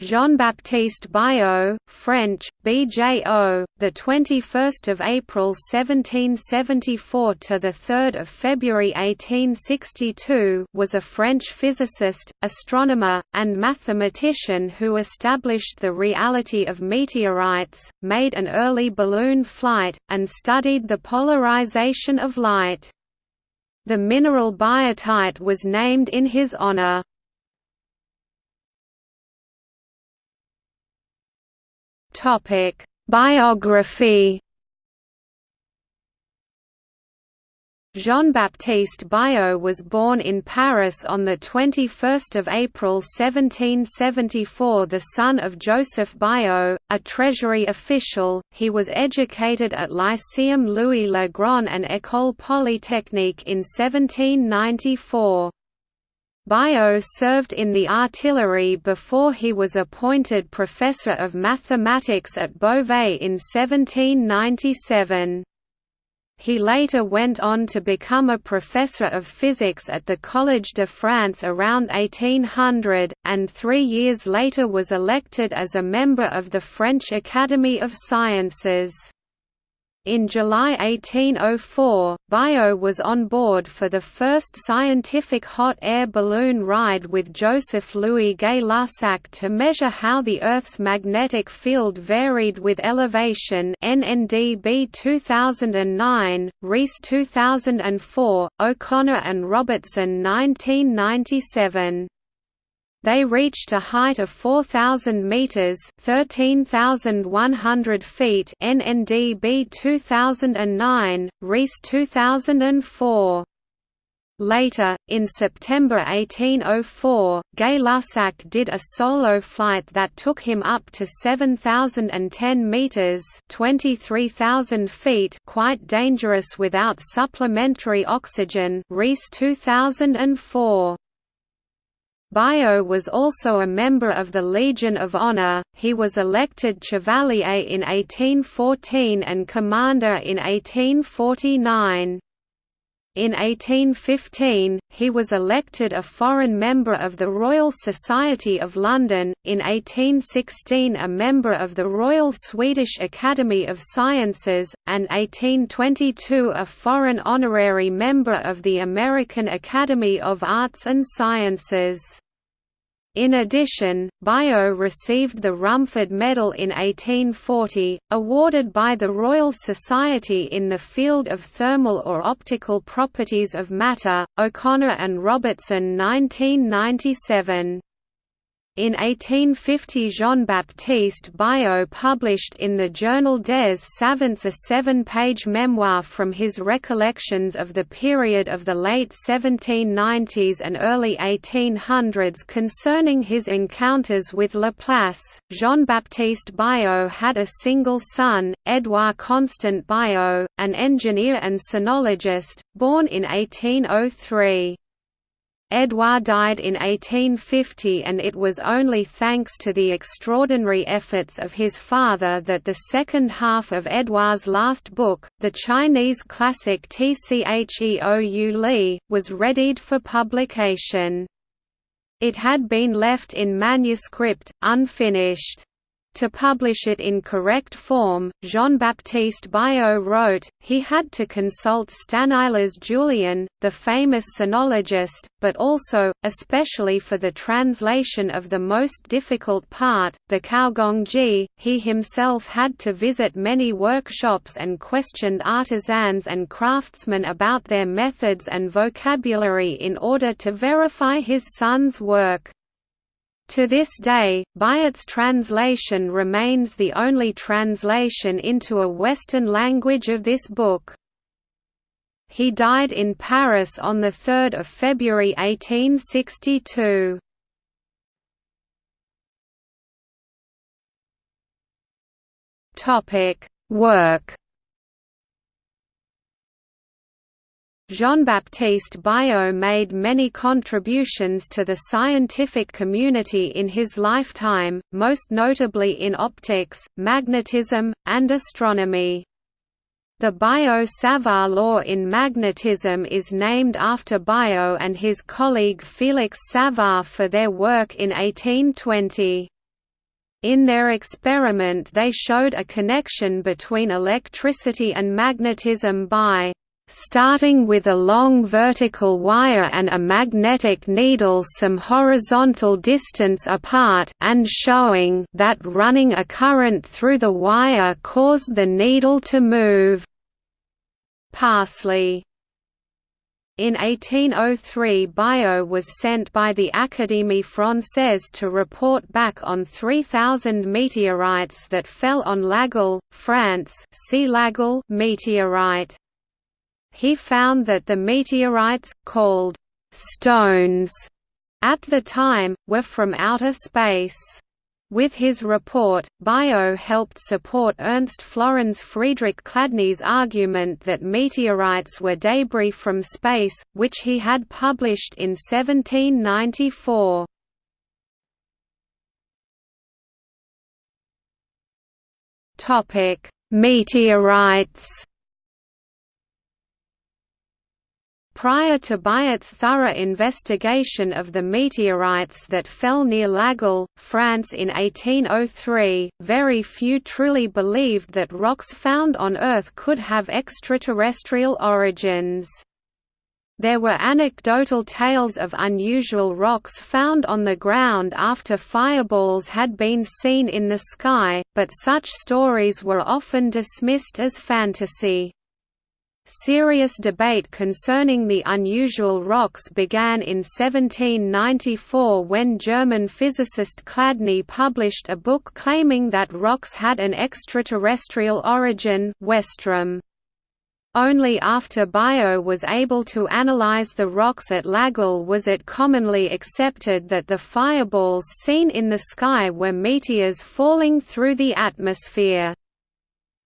Jean-Baptiste Biot, French, BJO, the 21st of April 1774 to the 3rd of February 1862, was a French physicist, astronomer, and mathematician who established the reality of meteorites, made an early balloon flight, and studied the polarization of light. The mineral biotite was named in his honor. Topic: Biography. Jean-Baptiste Biot was born in Paris on 21 April 1774 the son of Joseph Biot, a treasury official, he was educated at Lyceum Louis le Grand and École Polytechnique in 1794. Biot served in the artillery before he was appointed professor of mathematics at Beauvais in 1797. He later went on to become a professor of physics at the Collège de France around 1800, and three years later was elected as a member of the French Academy of Sciences. In July 1804, Biot was on board for the first scientific hot air balloon ride with Joseph Louis Gay-Lussac to measure how the Earth's magnetic field varied with elevation NNDB 2009, Rees 2004, O'Connor and Robertson 1997. They reached a height of 4,000 meters (13,100 feet) NNDB 2009, Rees 2004. Later, in September 1804, Gay-Lussac did a solo flight that took him up to 7,010 meters (23,000 feet), quite dangerous without supplementary oxygen. Rees 2004. Biot was also a member of the Legion of Honor, he was elected Chevalier in 1814 and Commander in 1849. In 1815, he was elected a foreign member of the Royal Society of London, in 1816 a member of the Royal Swedish Academy of Sciences, and 1822 a foreign honorary member of the American Academy of Arts and Sciences. In addition, Biot received the Rumford Medal in 1840, awarded by the Royal Society in the field of thermal or optical properties of matter, O'Connor and Robertson 1997. In 1850 Jean-Baptiste Biot published in the journal des Savants a seven-page memoir from his recollections of the period of the late 1790s and early 1800s concerning his encounters with Laplace. Jean-Baptiste Biot had a single son, Édouard Constant Biot, an engineer and sinologist, born in 1803. Edouard died in 1850 and it was only thanks to the extraordinary efforts of his father that the second half of Edouard's last book, the Chinese classic Tcheou Li, was readied for publication. It had been left in manuscript, unfinished. To publish it in correct form, Jean-Baptiste Biot wrote, he had to consult Stanislas Julien, the famous sinologist, but also, especially for the translation of the most difficult part, the Caogongji, he himself had to visit many workshops and questioned artisans and craftsmen about their methods and vocabulary in order to verify his son's work. To this day, Biot's translation remains the only translation into a Western language of this book. He died in Paris on 3 February 1862. Work Jean-Baptiste Biot made many contributions to the scientific community in his lifetime, most notably in optics, magnetism, and astronomy. The Biot-Savart law in magnetism is named after Biot and his colleague Félix Savart for their work in 1820. In their experiment they showed a connection between electricity and magnetism by starting with a long vertical wire and a magnetic needle some horizontal distance apart and showing that running a current through the wire caused the needle to move. Parsley in 1803 Biot was sent by the Académie Française to report back on 3,000 meteorites that fell on L'Aigle, France see L'Aigle meteorite. He found that the meteorites, called «stones» at the time, were from outer space. With his report, Biot helped support Ernst Florenz Friedrich Chladni's argument that meteorites were debris from space, which he had published in 1794. Meteorites Prior to Biot's thorough investigation of the meteorites that fell near L'Aigle, France in 1803, very few truly believed that rocks found on Earth could have extraterrestrial origins. There were anecdotal tales of unusual rocks found on the ground after fireballs had been seen in the sky, but such stories were often dismissed as fantasy. Serious debate concerning the unusual rocks began in 1794 when German physicist Chladni published a book claiming that rocks had an extraterrestrial origin Westrum. Only after Biot was able to analyze the rocks at L'Aigle was it commonly accepted that the fireballs seen in the sky were meteors falling through the atmosphere.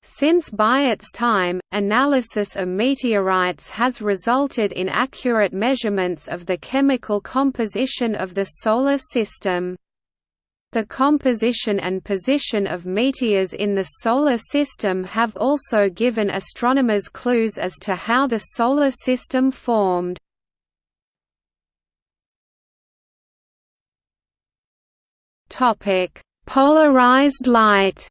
Since Biot's time, analysis of meteorites has resulted in accurate measurements of the chemical composition of the Solar System. The composition and position of meteors in the Solar System have also given astronomers clues as to how the Solar System formed. Polarized light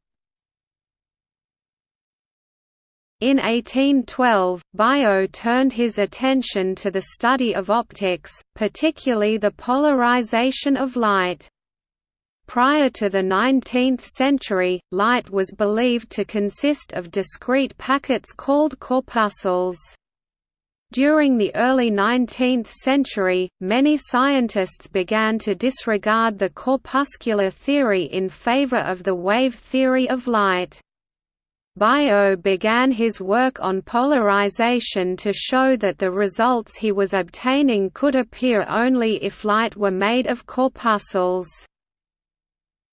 In 1812, Biot turned his attention to the study of optics, particularly the polarization of light. Prior to the 19th century, light was believed to consist of discrete packets called corpuscles. During the early 19th century, many scientists began to disregard the corpuscular theory in favor of the wave theory of light. Biot began his work on polarization to show that the results he was obtaining could appear only if light were made of corpuscles.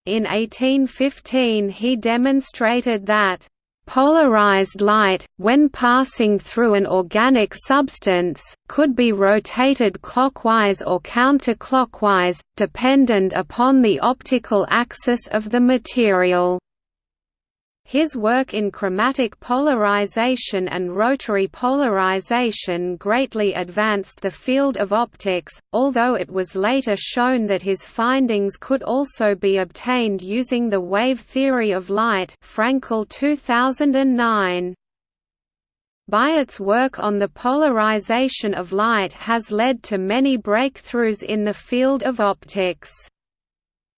In 1815 he demonstrated that Polarized light, when passing through an organic substance, could be rotated clockwise or counterclockwise, dependent upon the optical axis of the material. His work in chromatic polarization and rotary polarization greatly advanced the field of optics, although it was later shown that his findings could also be obtained using the wave theory of light Frankel 2009. Biot's work on the polarization of light has led to many breakthroughs in the field of optics.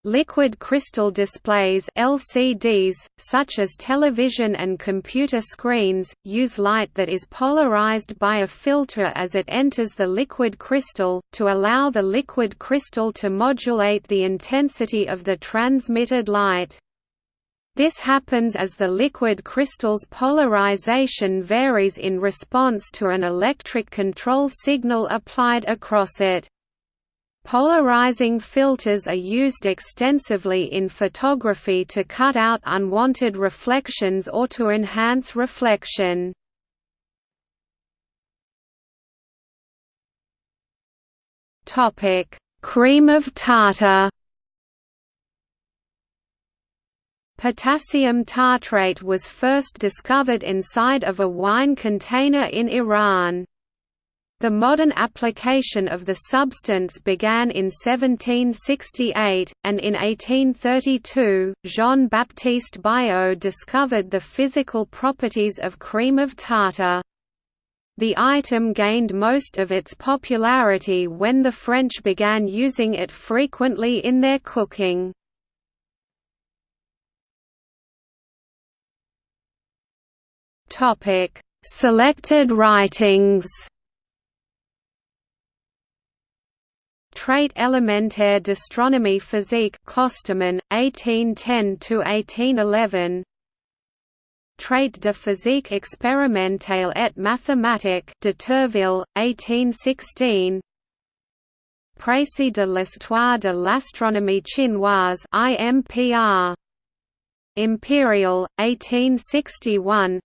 Liquid crystal displays LCDs, such as television and computer screens, use light that is polarized by a filter as it enters the liquid crystal, to allow the liquid crystal to modulate the intensity of the transmitted light. This happens as the liquid crystal's polarization varies in response to an electric control signal applied across it. Polarizing filters are used extensively in photography to cut out unwanted reflections or to enhance reflection. Topic: Cream of tartar Potassium tartrate was first discovered inside of a wine container in Iran. The modern application of the substance began in 1768, and in 1832, Jean-Baptiste Biot discovered the physical properties of cream of tartar. The item gained most of its popularity when the French began using it frequently in their cooking. Selected writings Trait élémentaire d'astronomie physique Kosterman, 1810–1811 Traite de physique expérimentale et mathématique Deterville, 1816 Précis de l'histoire de l'astronomie chinoise IMPR Imperial, 1861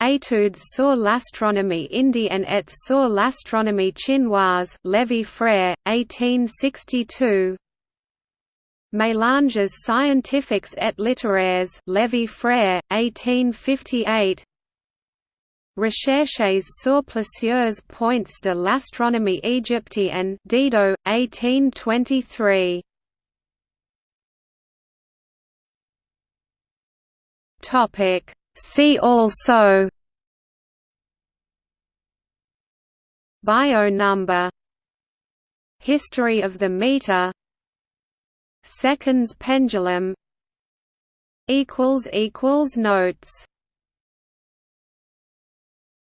Études sur l'astronomie indienne et sur l'astronomie chinoise Lévy Frère, 1862 Mélanges scientifiques et littéraires Lévy Frère, 1858 Recherches sur plusieurs points de l'astronomie égyptienne Didot, 1823 Topic See also Biot number History of the meter Seconds pendulum Notes